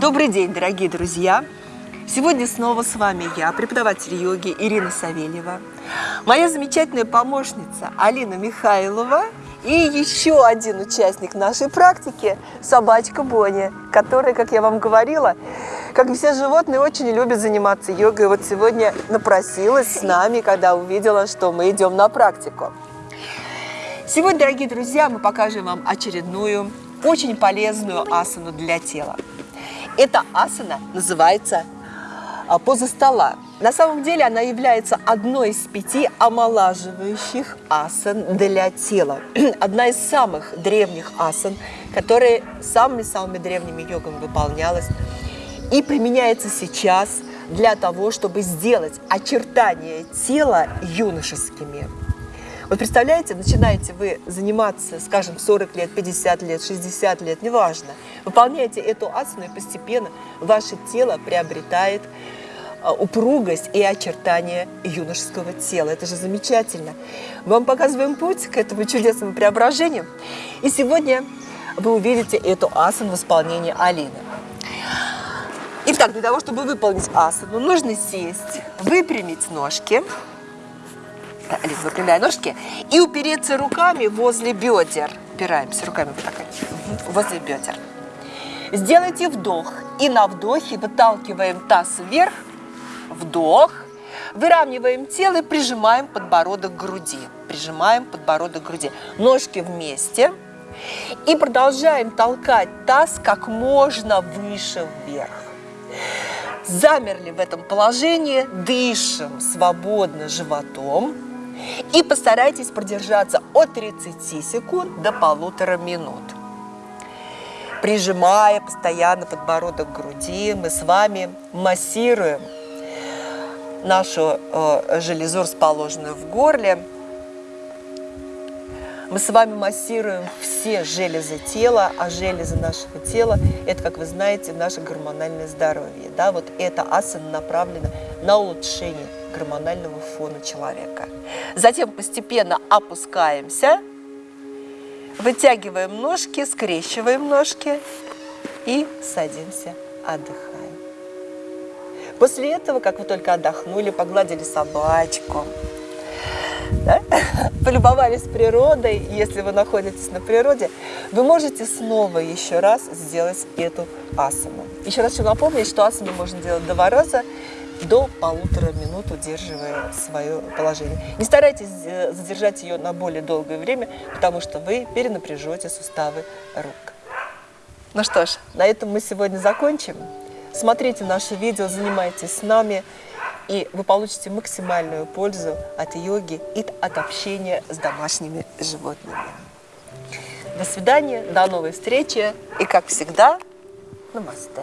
Добрый день, дорогие друзья! Сегодня снова с вами я, преподаватель йоги Ирина Савельева, моя замечательная помощница Алина Михайлова и еще один участник нашей практики – собачка Боня, которая, как я вам говорила, как все животные, очень любит заниматься йогой. Вот сегодня напросилась с нами, когда увидела, что мы идем на практику. Сегодня, дорогие друзья, мы покажем вам очередную очень полезную асану для тела. Эта асана называется а, поза стола. На самом деле она является одной из пяти омолаживающих асан для тела. Одна из самых древних асан, которая самыми-самыми древними йогами выполнялась и применяется сейчас для того, чтобы сделать очертания тела юношескими. Вот представляете, начинаете вы заниматься, скажем, 40 лет, 50 лет, 60 лет, неважно. Выполняете эту асану, и постепенно ваше тело приобретает а, упругость и очертания юношеского тела. Это же замечательно. Мы вам показываем путь к этому чудесному преображению. И сегодня вы увидите эту асану в исполнении Алины. Итак, для того, чтобы выполнить асану, нужно сесть, выпрямить ножки, Алис, выпрямляй ножки. И упереться руками возле бедер. Упираемся руками вот так, возле бедер. Сделайте вдох. И на вдохе выталкиваем таз вверх. Вдох. Выравниваем тело и прижимаем подбородок к груди. Прижимаем подбородок к груди. Ножки вместе. И продолжаем толкать таз как можно выше вверх. Замерли в этом положении, дышим свободно животом. И постарайтесь продержаться от 30 секунд до полутора минут. Прижимая постоянно подбородок к груди, мы с вами массируем нашу э, железу, расположенную в горле. Мы с вами массируем все железы тела, а железы нашего тела – это, как вы знаете, наше гормональное здоровье. Да? Вот эта асана направлена на улучшение гормонального фона человека. Затем постепенно опускаемся, вытягиваем ножки, скрещиваем ножки и садимся, отдыхаем. После этого, как вы только отдохнули, погладили собачку, да? полюбовались природой, если вы находитесь на природе, вы можете снова еще раз сделать эту асану. Еще раз хочу напомнить, что асану можно делать два раза до полутора минут, удерживая свое положение. Не старайтесь э, задержать ее на более долгое время, потому что вы перенапряжете суставы рук. Ну что ж, на этом мы сегодня закончим. Смотрите наши видео, занимайтесь с нами, и вы получите максимальную пользу от йоги и от общения с домашними животными. До свидания, до новой встречи и, как всегда, намасте.